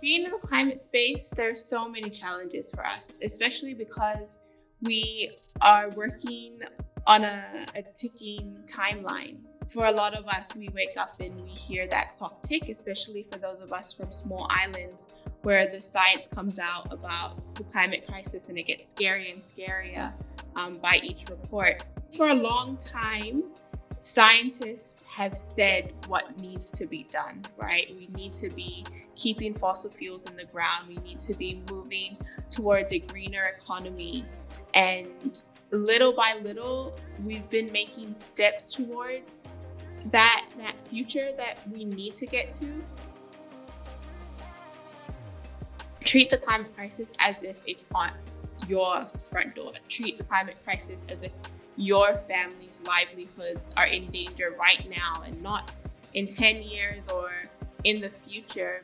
Being in the climate space, there's so many challenges for us, especially because we are working on a, a ticking timeline. For a lot of us, we wake up and we hear that clock tick, especially for those of us from small islands where the science comes out about the climate crisis and it gets scarier and scarier um, by each report. For a long time, scientists have said what needs to be done, right? We need to be keeping fossil fuels in the ground. We need to be moving towards a greener economy. And little by little, we've been making steps towards that, that future that we need to get to. Treat the climate crisis as if it's on your front door. Treat the climate crisis as if your family's livelihoods are in danger right now and not in 10 years or in the future.